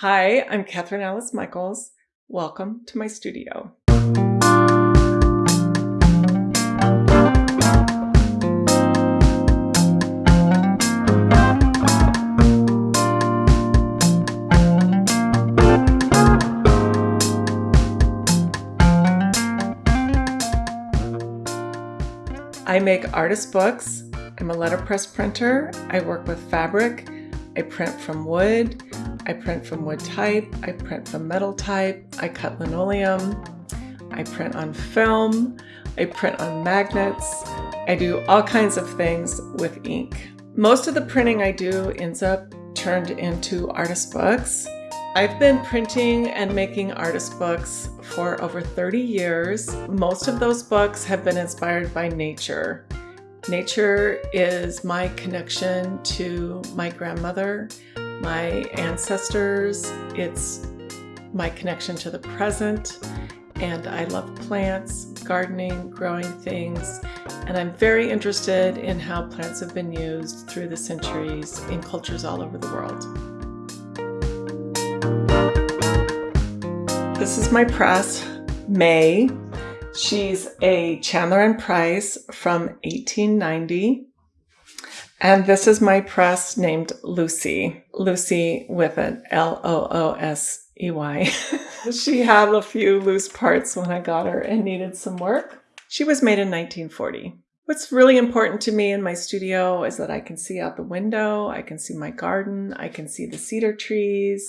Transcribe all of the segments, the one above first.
Hi, I'm Catherine Alice Michaels. Welcome to my studio. I make artist books. I'm a letterpress printer. I work with fabric. I print from wood. I print from wood type. I print from metal type. I cut linoleum. I print on film. I print on magnets. I do all kinds of things with ink. Most of the printing I do ends up turned into artist books. I've been printing and making artist books for over 30 years. Most of those books have been inspired by nature. Nature is my connection to my grandmother, my ancestors. It's my connection to the present. And I love plants, gardening, growing things. And I'm very interested in how plants have been used through the centuries in cultures all over the world. This is my press, May. She's a Chandler and Price from 1890. And this is my press named Lucy, Lucy with an L-O-O-S-E-Y. she had a few loose parts when I got her and needed some work. She was made in 1940. What's really important to me in my studio is that I can see out the window, I can see my garden, I can see the cedar trees,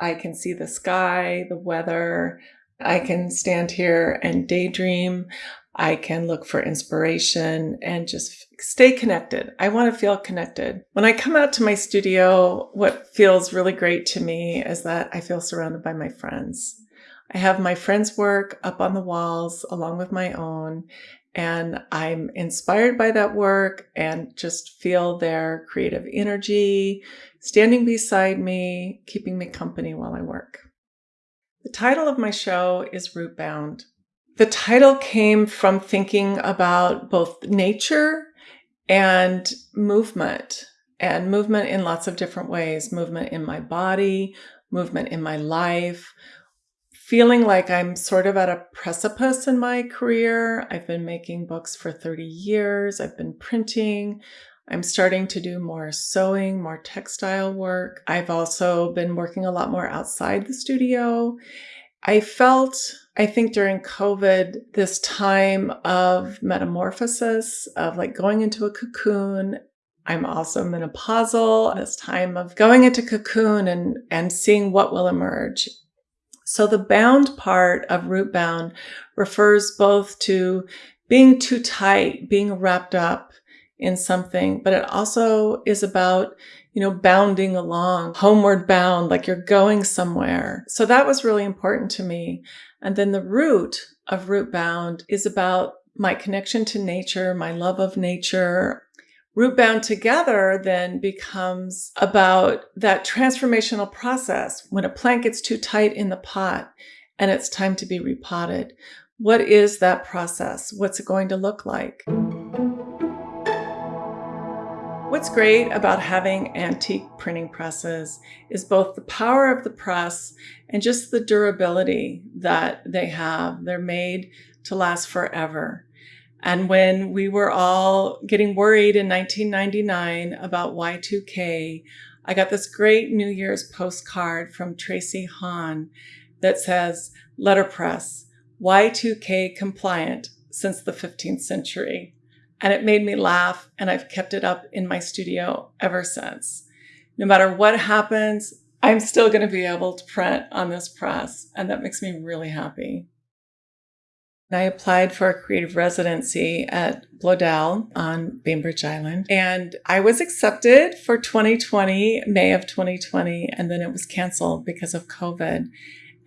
I can see the sky, the weather. I can stand here and daydream. I can look for inspiration and just stay connected. I want to feel connected. When I come out to my studio, what feels really great to me is that I feel surrounded by my friends. I have my friends' work up on the walls along with my own, and I'm inspired by that work and just feel their creative energy standing beside me, keeping me company while I work. The title of my show is Rootbound. The title came from thinking about both nature and movement, and movement in lots of different ways movement in my body, movement in my life, feeling like I'm sort of at a precipice in my career. I've been making books for 30 years, I've been printing. I'm starting to do more sewing, more textile work. I've also been working a lot more outside the studio. I felt, I think during COVID, this time of metamorphosis, of like going into a cocoon. I'm also menopausal, this time of going into cocoon and, and seeing what will emerge. So the bound part of root bound refers both to being too tight, being wrapped up in something, but it also is about, you know, bounding along, homeward bound, like you're going somewhere. So that was really important to me. And then the root of root bound is about my connection to nature, my love of nature, Root bound together then becomes about that transformational process when a plant gets too tight in the pot and it's time to be repotted. What is that process? What's it going to look like? What's great about having antique printing presses is both the power of the press and just the durability that they have. They're made to last forever. And when we were all getting worried in 1999 about Y2K, I got this great New Year's postcard from Tracy Hahn that says, letterpress, Y2K compliant since the 15th century. And it made me laugh, and I've kept it up in my studio ever since. No matter what happens, I'm still going to be able to print on this press, and that makes me really happy. I applied for a creative residency at Bloedel on Bainbridge Island. And I was accepted for 2020, May of 2020, and then it was canceled because of COVID.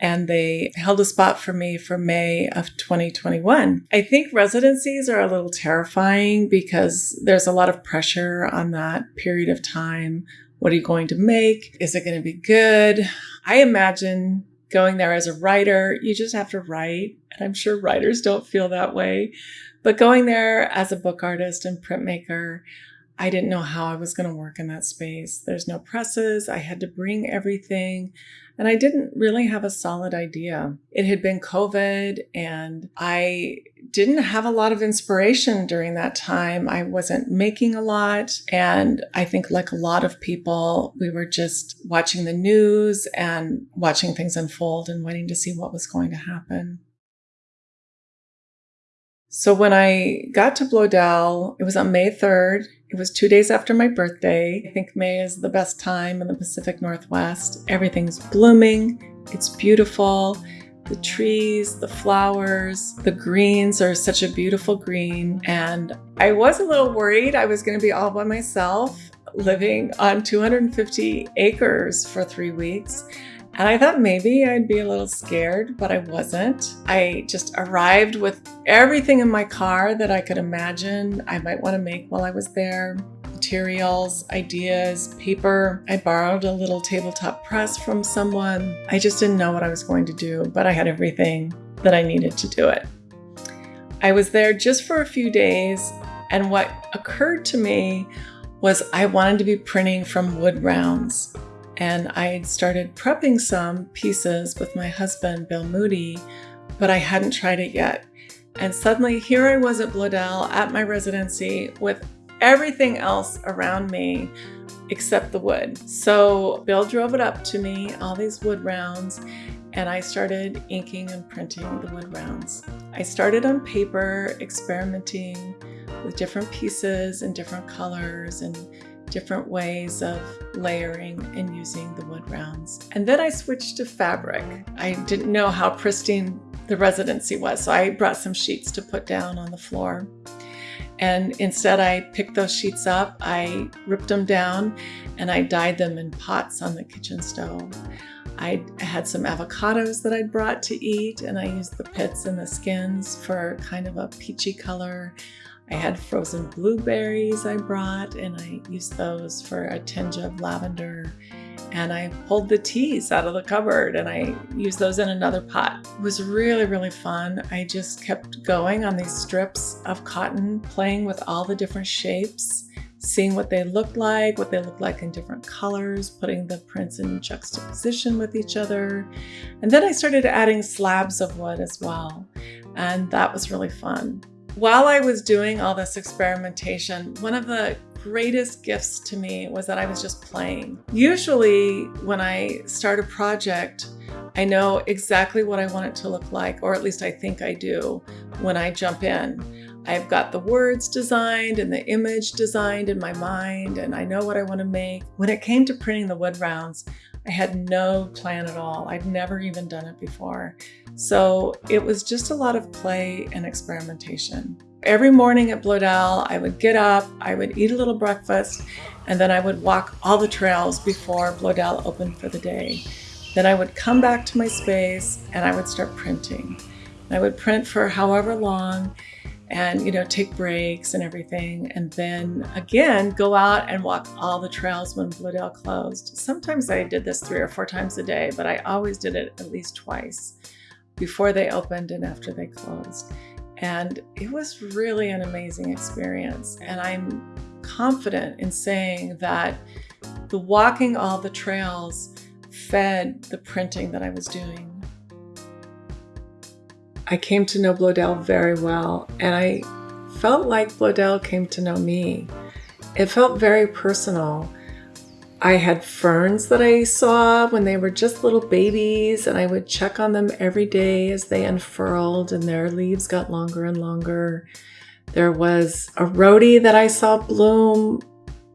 And they held a spot for me for May of 2021. I think residencies are a little terrifying because there's a lot of pressure on that period of time. What are you going to make? Is it going to be good? I imagine going there as a writer, you just have to write. And I'm sure writers don't feel that way. But going there as a book artist and printmaker, I didn't know how I was going to work in that space. There's no presses. I had to bring everything. And I didn't really have a solid idea. It had been COVID and I didn't have a lot of inspiration during that time. I wasn't making a lot. And I think, like a lot of people, we were just watching the news and watching things unfold and waiting to see what was going to happen. So when I got to Bloedel, it was on May 3rd. It was two days after my birthday. I think May is the best time in the Pacific Northwest. Everything's blooming. It's beautiful. The trees, the flowers, the greens are such a beautiful green. And I was a little worried I was going to be all by myself living on 250 acres for three weeks. And I thought maybe I'd be a little scared, but I wasn't. I just arrived with everything in my car that I could imagine I might want to make while I was there materials, ideas, paper. I borrowed a little tabletop press from someone. I just didn't know what I was going to do, but I had everything that I needed to do it. I was there just for a few days, and what occurred to me was I wanted to be printing from wood rounds and I started prepping some pieces with my husband, Bill Moody, but I hadn't tried it yet. And suddenly here I was at Bloedel at my residency with everything else around me except the wood. So Bill drove it up to me, all these wood rounds, and I started inking and printing the wood rounds. I started on paper, experimenting with different pieces and different colors and different ways of layering and using the wood rounds. And then I switched to fabric. I didn't know how pristine the residency was, so I brought some sheets to put down on the floor. And instead, I picked those sheets up, I ripped them down, and I dyed them in pots on the kitchen stove. I had some avocados that I'd brought to eat, and I used the pits and the skins for kind of a peachy color. I had frozen blueberries I brought, and I used those for a tinge of lavender. And I pulled the teas out of the cupboard and I used those in another pot. It was really, really fun. I just kept going on these strips of cotton, playing with all the different shapes, seeing what they looked like, what they looked like in different colors, putting the prints in juxtaposition with each other. And then I started adding slabs of wood as well. And that was really fun. While I was doing all this experimentation, one of the greatest gifts to me was that I was just playing. Usually, when I start a project, I know exactly what I want it to look like, or at least I think I do when I jump in. I've got the words designed and the image designed in my mind, and I know what I want to make. When it came to printing the wood rounds, I had no plan at all. I'd never even done it before. So it was just a lot of play and experimentation. Every morning at Bloedel, I would get up, I would eat a little breakfast, and then I would walk all the trails before Bloedel opened for the day. Then I would come back to my space and I would start printing. I would print for however long and you know take breaks and everything and then again go out and walk all the trails when Bloedel closed. Sometimes I did this three or four times a day, but I always did it at least twice before they opened and after they closed. And it was really an amazing experience. And I'm confident in saying that the walking all the trails fed the printing that I was doing. I came to know Bloedel very well, and I felt like Bloedel came to know me. It felt very personal. I had ferns that I saw when they were just little babies, and I would check on them every day as they unfurled and their leaves got longer and longer. There was a rhodie that I saw bloom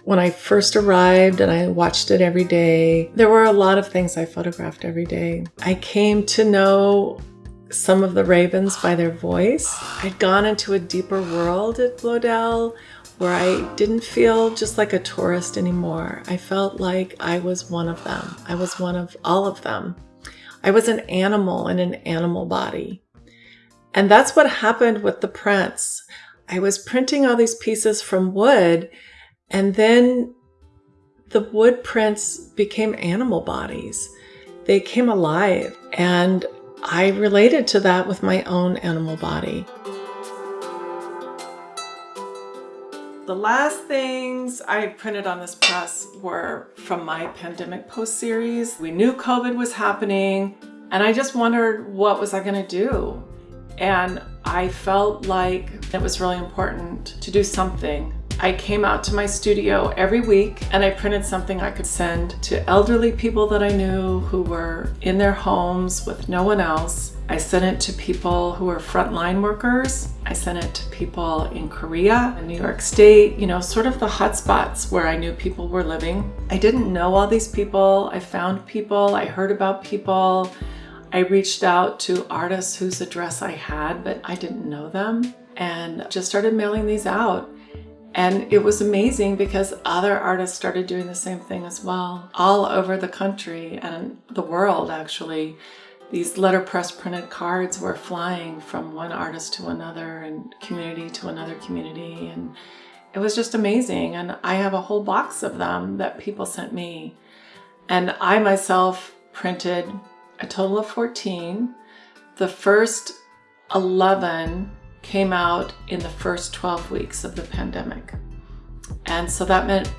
when I first arrived, and I watched it every day. There were a lot of things I photographed every day. I came to know some of the ravens by their voice. I'd gone into a deeper world at Bloedel where I didn't feel just like a tourist anymore. I felt like I was one of them. I was one of all of them. I was an animal in an animal body. And that's what happened with the prints. I was printing all these pieces from wood, and then the wood prints became animal bodies. They came alive, and I related to that with my own animal body. The last things I printed on this press were from my pandemic post series. We knew COVID was happening and I just wondered what was I gonna do? And I felt like it was really important to do something. I came out to my studio every week and I printed something I could send to elderly people that I knew who were in their homes with no one else. I sent it to people who were frontline workers. I sent it to people in Korea, in New York State, you know, sort of the hotspots where I knew people were living. I didn't know all these people. I found people, I heard about people. I reached out to artists whose address I had, but I didn't know them and just started mailing these out. And it was amazing because other artists started doing the same thing as well, all over the country and the world actually. These letterpress printed cards were flying from one artist to another and community to another community. And it was just amazing. And I have a whole box of them that people sent me. And I myself printed a total of 14. The first 11 came out in the first 12 weeks of the pandemic. And so that meant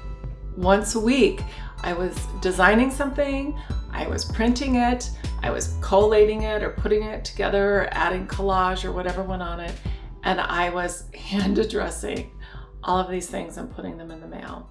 once a week, I was designing something, I was printing it, I was collating it or putting it together, or adding collage or whatever went on it, and I was hand addressing all of these things and putting them in the mail.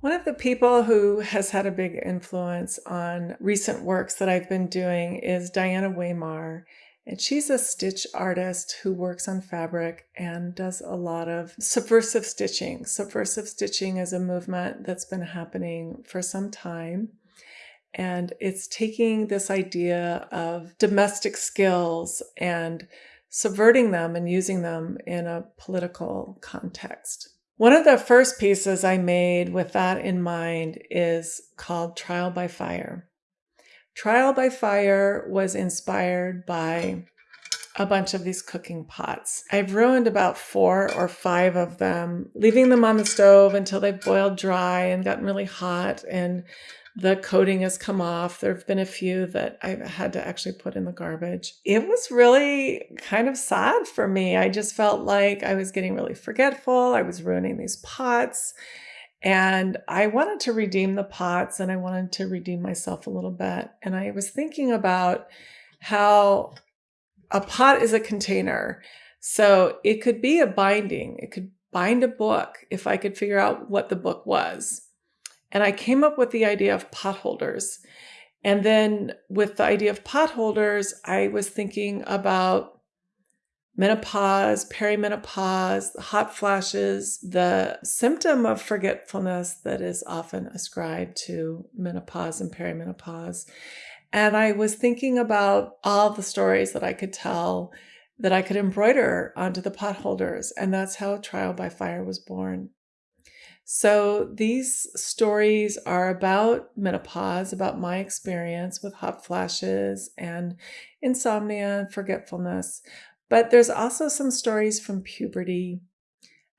One of the people who has had a big influence on recent works that I've been doing is Diana Weymar. And she's a stitch artist who works on fabric and does a lot of subversive stitching. Subversive stitching is a movement that's been happening for some time. And it's taking this idea of domestic skills and subverting them and using them in a political context. One of the first pieces I made with that in mind is called Trial by Fire. Trial by Fire was inspired by a bunch of these cooking pots. I've ruined about four or five of them, leaving them on the stove until they've boiled dry and gotten really hot and the coating has come off. There have been a few that I've had to actually put in the garbage. It was really kind of sad for me. I just felt like I was getting really forgetful. I was ruining these pots. And I wanted to redeem the pots and I wanted to redeem myself a little bit. And I was thinking about how a pot is a container. So it could be a binding, it could bind a book if I could figure out what the book was. And I came up with the idea of potholders. And then with the idea of potholders, I was thinking about menopause, perimenopause, hot flashes, the symptom of forgetfulness that is often ascribed to menopause and perimenopause. And I was thinking about all the stories that I could tell that I could embroider onto the potholders. And that's how Trial by Fire was born. So these stories are about menopause, about my experience with hot flashes and insomnia and forgetfulness. But there's also some stories from puberty.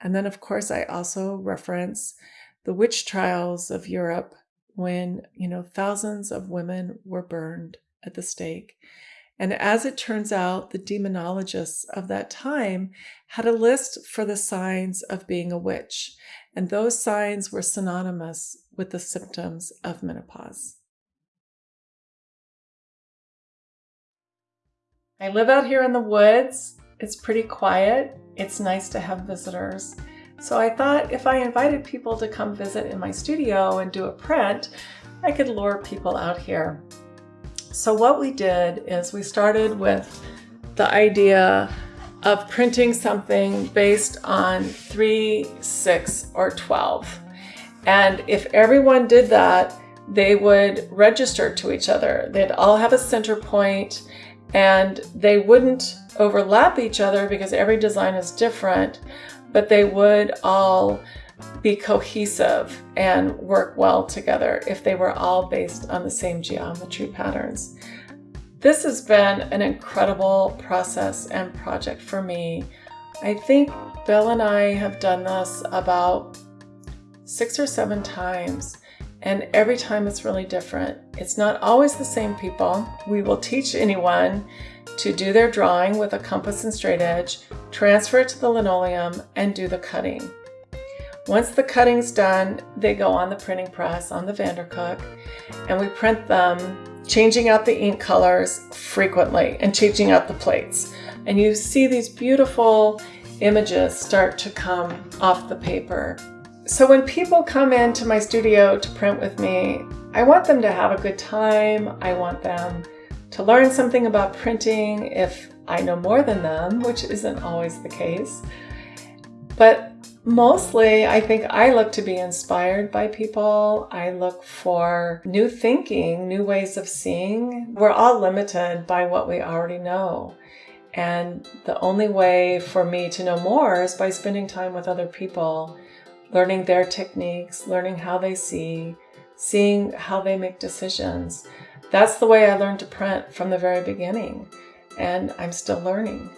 And then, of course, I also reference the witch trials of Europe when, you know, thousands of women were burned at the stake. And as it turns out, the demonologists of that time had a list for the signs of being a witch, and those signs were synonymous with the symptoms of menopause. I live out here in the woods. It's pretty quiet. It's nice to have visitors. So I thought if I invited people to come visit in my studio and do a print, I could lure people out here. So what we did is we started with the idea of printing something based on 3, 6, or 12. And if everyone did that, they would register to each other. They'd all have a center point and they wouldn't overlap each other because every design is different, but they would all be cohesive and work well together if they were all based on the same geometry patterns. This has been an incredible process and project for me. I think Bill and I have done this about six or seven times and every time it's really different. It's not always the same people. We will teach anyone to do their drawing with a compass and straight edge transfer it to the linoleum, and do the cutting. Once the cutting's done, they go on the printing press on the Vandercook, and we print them, changing out the ink colors frequently and changing out the plates. And you see these beautiful images start to come off the paper. So when people come into my studio to print with me, I want them to have a good time. I want them to learn something about printing if I know more than them, which isn't always the case. But mostly, I think I look to be inspired by people. I look for new thinking, new ways of seeing. We're all limited by what we already know. And the only way for me to know more is by spending time with other people, learning their techniques, learning how they see, seeing how they make decisions. That's the way I learned to print from the very beginning, and I'm still learning.